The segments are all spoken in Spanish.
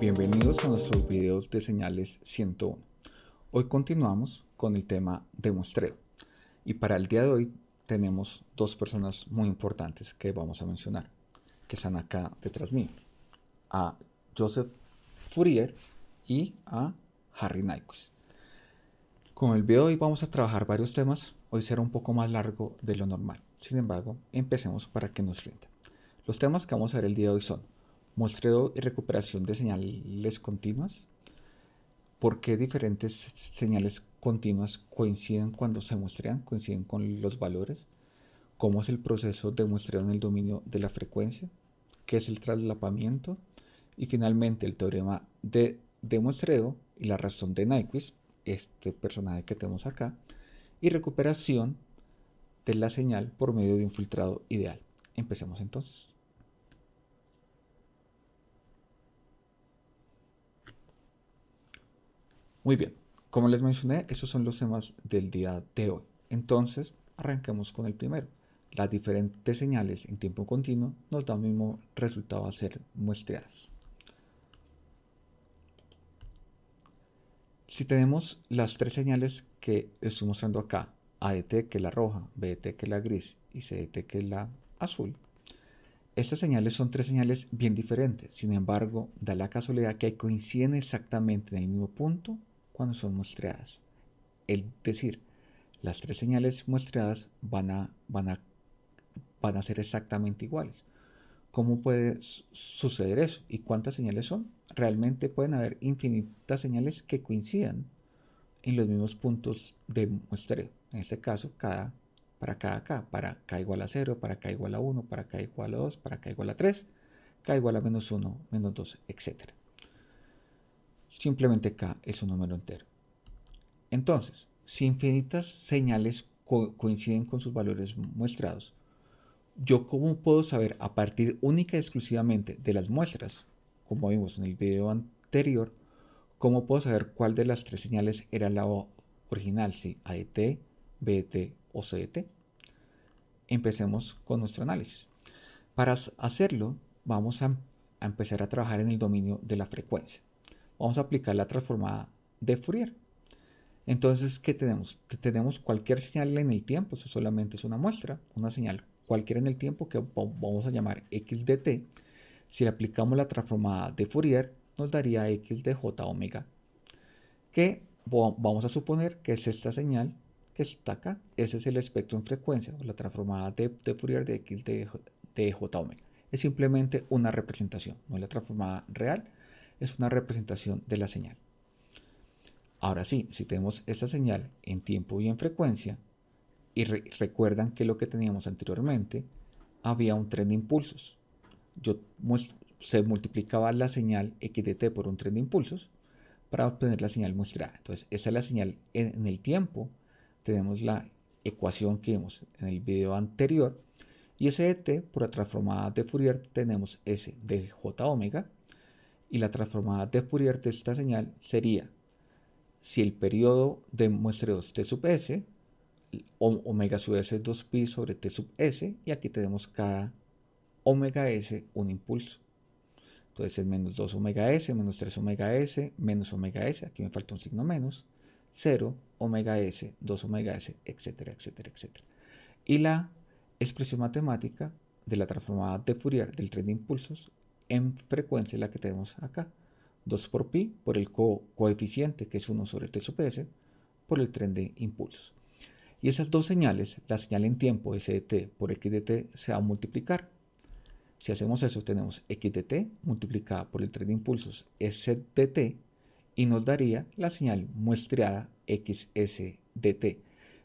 Bienvenidos a nuestros videos de señales 101. Hoy continuamos con el tema de muestreo y para el día de hoy tenemos dos personas muy importantes que vamos a mencionar que están acá detrás mío a Joseph Fourier y a Harry Nyquist. Con el video de hoy vamos a trabajar varios temas, hoy será un poco más largo de lo normal, sin embargo empecemos para que nos rinda. Los temas que vamos a ver el día de hoy son muestreo y recuperación de señales continuas, por qué diferentes señales continuas coinciden cuando se muestrean, coinciden con los valores, cómo es el proceso de muestreo en el dominio de la frecuencia, qué es el traslapamiento y finalmente el teorema de, de muestreo y la razón de Nyquist, este personaje que tenemos acá, y recuperación de la señal por medio de un filtrado ideal. Empecemos entonces. Muy bien, como les mencioné, esos son los temas del día de hoy. Entonces, arranquemos con el primero. Las diferentes señales en tiempo continuo nos dan el mismo resultado a ser muestreadas. Si tenemos las tres señales que estoy mostrando acá, ADT que es la roja, BDT que es la gris y CDT que es la azul, estas señales son tres señales bien diferentes, sin embargo, da la casualidad que coinciden exactamente en el mismo punto cuando son muestreadas. Es decir, las tres señales muestreadas van a, ser exactamente iguales. ¿Cómo puede suceder eso? ¿Y cuántas señales son? Realmente pueden haber infinitas señales que coincidan en los mismos puntos de muestreo. En este caso, cada, para cada K, para K igual a 0, para K igual a 1, para K igual a 2, para K igual a 3, K igual a menos 1, menos 2, etc simplemente k es un número entero. Entonces, si infinitas señales coinciden con sus valores muestrados, ¿yo cómo puedo saber a partir única y exclusivamente de las muestras, como vimos en el video anterior, cómo puedo saber cuál de las tres señales era la original, si ADT, BDT o CDT? Empecemos con nuestro análisis. Para hacerlo, vamos a empezar a trabajar en el dominio de la frecuencia vamos a aplicar la transformada de Fourier. Entonces, ¿qué tenemos? Tenemos cualquier señal en el tiempo, eso solamente es una muestra, una señal cualquiera en el tiempo que vamos a llamar x de t. Si le aplicamos la transformada de Fourier, nos daría x de j omega, que vamos a suponer que es esta señal que está acá. Ese es el espectro en frecuencia, la transformada de, Fourier de x de, de j omega. Es simplemente una representación, no es la transformada real, es una representación de la señal. Ahora sí, si tenemos esta señal en tiempo y en frecuencia, y recuerdan que lo que teníamos anteriormente, había un tren de impulsos. Yo se multiplicaba la señal x de t por un tren de impulsos para obtener la señal muestrada. Entonces, esa es la señal en, el tiempo. Tenemos la ecuación que vimos en el video anterior. Y ese por la transformada de Fourier, tenemos s de omega y la transformada de Fourier de esta señal sería si el periodo de muestreo es t sub s, omega sub s es 2pi sobre t sub s, y aquí tenemos cada omega s un impulso. Entonces es menos 2 omega s, menos 3 omega s, menos omega s, aquí me falta un signo menos, 0, omega s, 2 omega s, etcétera, etcétera, etcétera. Y la expresión matemática de la transformada de Fourier del tren de impulsos en frecuencia la que tenemos acá. 2 por pi por el coeficiente que es 1 sobre t sub s por el tren de impulsos. Y esas dos señales, la señal en tiempo s de t por x de t se va a multiplicar. Si hacemos eso tenemos x de t multiplicada por el tren de impulsos s de t y nos daría la señal muestreada xs de t.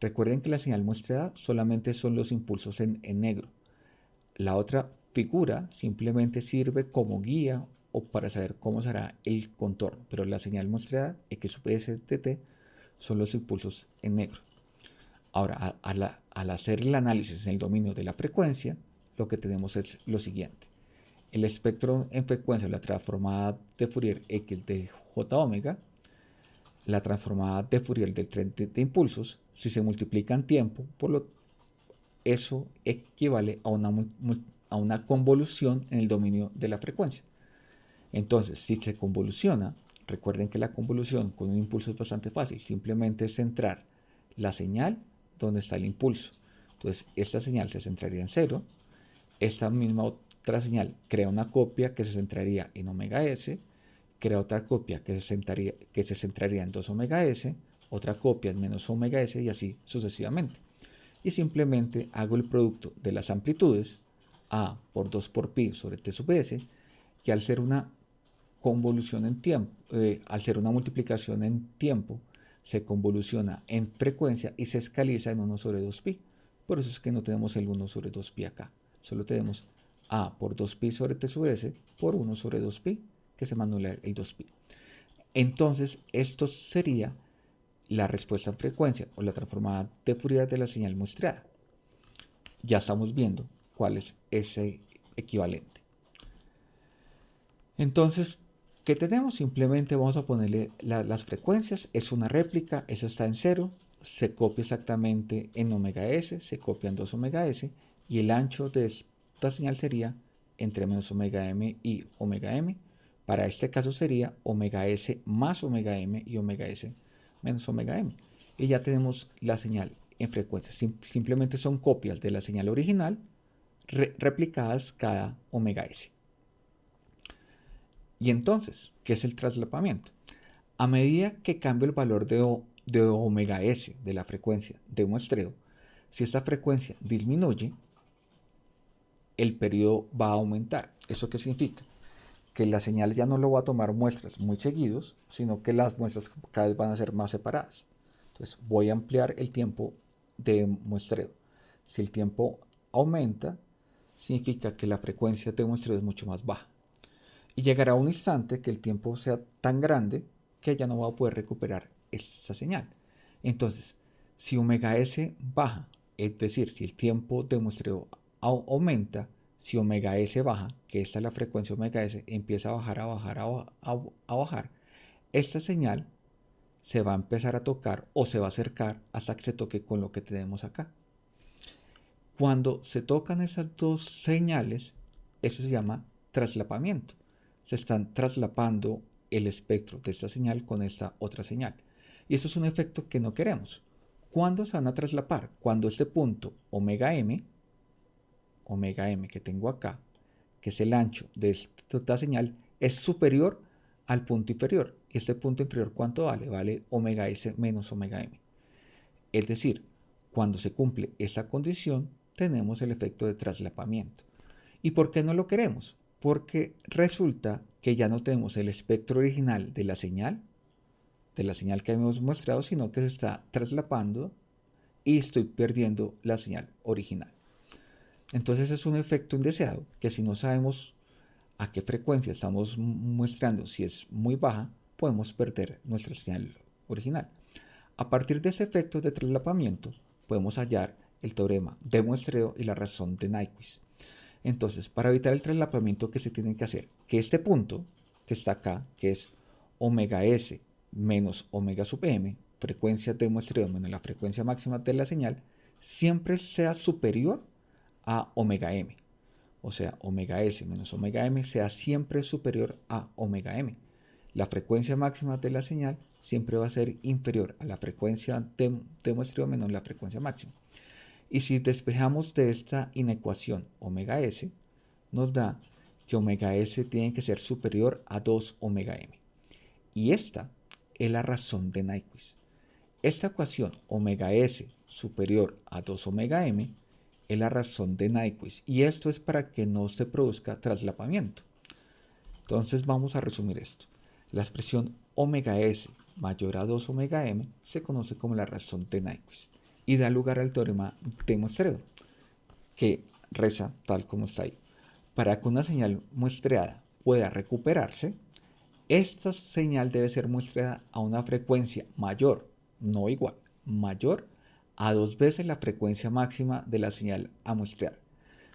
Recuerden que la señal muestreada solamente son los impulsos en, en negro. La otra figura simplemente sirve como guía o para saber cómo será el contorno, pero la señal mostrada X de T son los impulsos en negro. Ahora, al hacer el análisis en el dominio de la frecuencia, lo que tenemos es lo siguiente. El espectro en frecuencia, la transformada de Fourier X de J omega, la transformada de Fourier del tren de, impulsos, si se multiplican tiempo, por lo eso equivale a una a una convolución en el dominio de la frecuencia. Entonces, si se convoluciona, recuerden que la convolución con un impulso es bastante fácil, simplemente es centrar la señal donde está el impulso. Entonces, esta señal se centraría en cero, esta misma otra señal crea una copia que se centraría en omega s, crea otra copia que se centraría, que se centraría en 2 omega s, otra copia en menos omega s y así sucesivamente. Y simplemente hago el producto de las amplitudes a por 2 por pi sobre t sub s, que al ser una convolución en tiempo, eh, al ser una multiplicación en tiempo, se convoluciona en frecuencia y se escaliza en 1 sobre 2pi. Por eso es que no tenemos el 1 sobre 2pi acá. Solo tenemos a por 2pi sobre t sub s por 1 sobre 2pi, que se manula el 2pi. Entonces, esto sería la respuesta en frecuencia o la transformada de Fourier de la señal muestreada. Ya estamos viendo cuál es ese equivalente. Entonces, ¿qué tenemos? Simplemente vamos a ponerle las frecuencias. Es una réplica, eso está en cero. Se copia exactamente en omega s, se copia en 2 omega s. Y el ancho de esta señal sería entre menos omega m y omega m. Para este caso sería omega s más omega m y omega s menos omega m. Y ya tenemos la señal en frecuencia. simplemente son copias de la señal original replicadas cada omega s. Y entonces, ¿qué es el traslapamiento? A medida que cambia el valor de, de omega s de la frecuencia de muestreo, si esta frecuencia disminuye, el periodo va a aumentar. ¿Eso qué significa? Que la señal ya no lo va a tomar muestras muy seguidos, sino que las muestras cada vez van a ser más separadas. Entonces voy a ampliar el tiempo de muestreo. Si el tiempo aumenta, significa que la frecuencia de muestreo es mucho más baja. Y llegará un instante que el tiempo sea tan grande que ya no va a poder recuperar esa señal. Entonces, si omega s baja, es decir, si el tiempo de muestreo aumenta, si omega s baja, que esta es la frecuencia omega s, empieza a bajar, a bajar, a, bajar, esta señal se va a empezar a tocar o se va a acercar hasta que se toque con lo que tenemos acá. Cuando se tocan esas dos señales, eso se llama traslapamiento. Se están traslapando el espectro de esta señal con esta otra señal. Y eso es un efecto que no queremos. ¿Cuándo se van a traslapar? Cuando este punto omega m omega m que tengo acá, que es el ancho de esta señal, es superior al punto inferior. ¿Y este punto inferior cuánto vale? Vale omega s menos omega m. Es decir, cuando se cumple esta condición, tenemos el efecto de traslapamiento. ¿Y por qué no lo queremos? Porque resulta que ya no tenemos el espectro original de la señal, de la señal que hemos mostrado, sino que se está traslapando y estoy perdiendo la señal original. Entonces es un efecto indeseado que si no sabemos a qué frecuencia estamos muestrando, si es muy baja, podemos perder nuestra señal original. A partir de ese efecto de traslapamiento, podemos hallar el teorema de muestreo y la razón de Nyquist. Entonces, para evitar el traslapamiento, ¿qué se tiene que hacer? Que este punto que está acá, que es omega s menos omega sub m, frecuencia de muestreo menos la frecuencia máxima de la señal, siempre sea superior a omega m. O sea, omega s menos omega m sea siempre superior a omega m. La frecuencia máxima de la señal siempre va a ser inferior a la frecuencia de, muestreo menos la frecuencia máxima. Y si despejamos de esta inecuación omega s, nos da que omega s tiene que ser superior a 2 omega m. Y esta es la razón de Nyquist. Esta ecuación omega s superior a 2 omega m es la razón de Nyquist y esto es para que no se produzca traslapamiento. Entonces vamos a resumir esto. La expresión omega s mayor a 2 omega m se conoce como la razón de Nyquist y da lugar al teorema de muestreo que reza tal como está ahí. Para que una señal muestreada pueda recuperarse, esta señal debe ser muestreada a una frecuencia mayor, no igual, mayor a dos veces la frecuencia máxima de la señal a muestrear.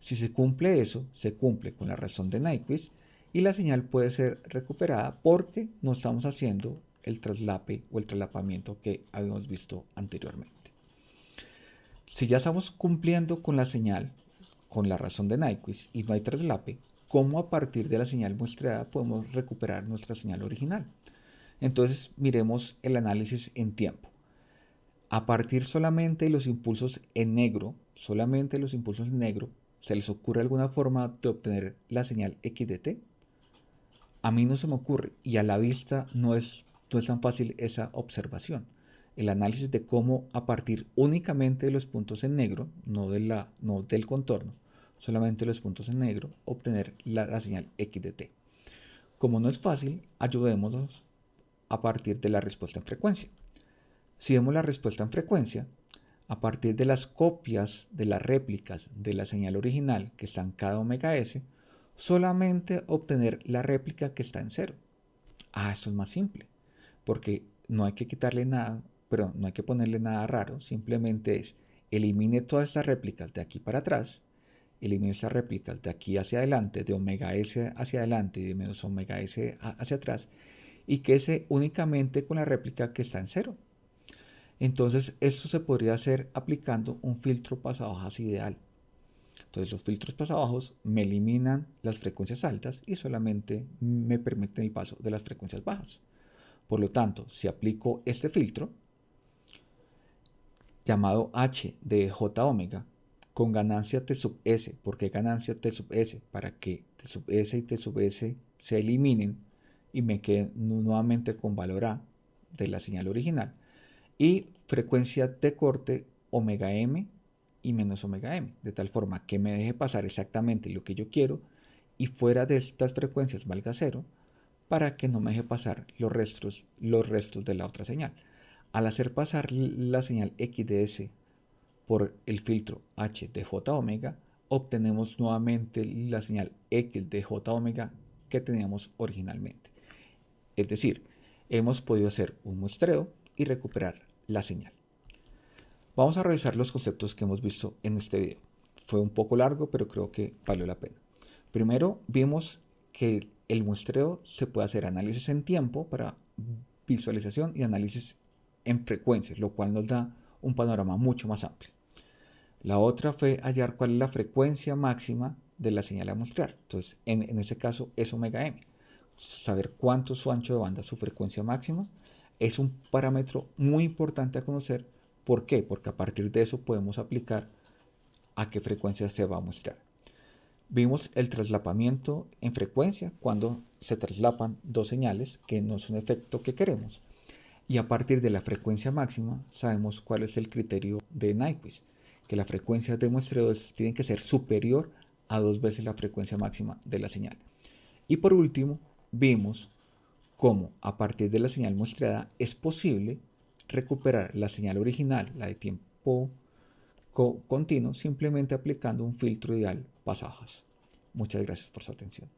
Si se cumple eso, se cumple con la razón de Nyquist y la señal puede ser recuperada porque no estamos haciendo el traslape o el traslapamiento que habíamos visto anteriormente. Si ya estamos cumpliendo con la señal, con la razón de Nyquist y no hay traslape, cómo a partir de la señal muestreada podemos recuperar nuestra señal original. Entonces miremos el análisis en tiempo. A partir solamente de los impulsos en negro, solamente los impulsos en negro, ¿se les ocurre alguna forma de obtener la señal x de t? A mí no se me ocurre y a la vista no es, no es tan fácil esa observación. El análisis de cómo a partir únicamente de los puntos en negro, no, de la, no del contorno, solamente los puntos en negro, obtener la, señal x de t. Como no es fácil, ayudémonos a partir de la respuesta en frecuencia. Si vemos la respuesta en frecuencia, a partir de las copias de las réplicas de la señal original que está en cada omega s, solamente obtener la réplica que está en cero. Ah, eso es más simple, porque no hay que quitarle nada, pero no hay que ponerle nada raro, simplemente es elimine todas estas réplicas de aquí para atrás, elimine estas réplicas de aquí hacia adelante, de omega s hacia adelante y de menos omega s hacia atrás, y quede únicamente con la réplica que está en cero. Entonces esto se podría hacer aplicando un filtro pasabajos ideal. Entonces los filtros pasabajos me eliminan las frecuencias altas y solamente me permiten el paso de las frecuencias bajas. Por lo tanto, si aplico este filtro, llamado H de J omega, con ganancia T sub S, porque ganancia T sub S, para que T sub S y T sub S se eliminen y me quede nuevamente con valor A de la señal original. Y frecuencia de corte omega m y menos omega m, de tal forma que me deje pasar exactamente lo que yo quiero y fuera de estas frecuencias valga cero para que no me deje pasar los restos, los restos de la otra señal. Al hacer pasar la señal XDS por el filtro H de J omega, obtenemos nuevamente la señal X de J omega que teníamos originalmente. Es decir, hemos podido hacer un muestreo y recuperar la señal. Vamos a revisar los conceptos que hemos visto en este video. Fue un poco largo, pero creo que valió la pena. Primero, vimos que el muestreo se puede hacer análisis en tiempo para visualización y análisis en frecuencia, lo cual nos da un panorama mucho más amplio. La otra fue hallar cuál es la frecuencia máxima de la señal a muestrear. Entonces, en, en ese caso es omega m saber cuánto es su ancho de banda, su frecuencia máxima, es un parámetro muy importante a conocer. ¿Por qué? Porque a partir de eso podemos aplicar a qué frecuencia se va a mostrar. Vimos el traslapamiento en frecuencia cuando se traslapan dos señales que no es un efecto que queremos. Y a partir de la frecuencia máxima sabemos cuál es el criterio de Nyquist, que la frecuencia de muestreo tiene que ser superior a dos veces la frecuencia máxima de la señal. Y por último, vimos cómo a partir de la señal muestreada es posible recuperar la señal original, la de tiempo continuo, simplemente aplicando un filtro ideal pasajas. Muchas gracias por su atención.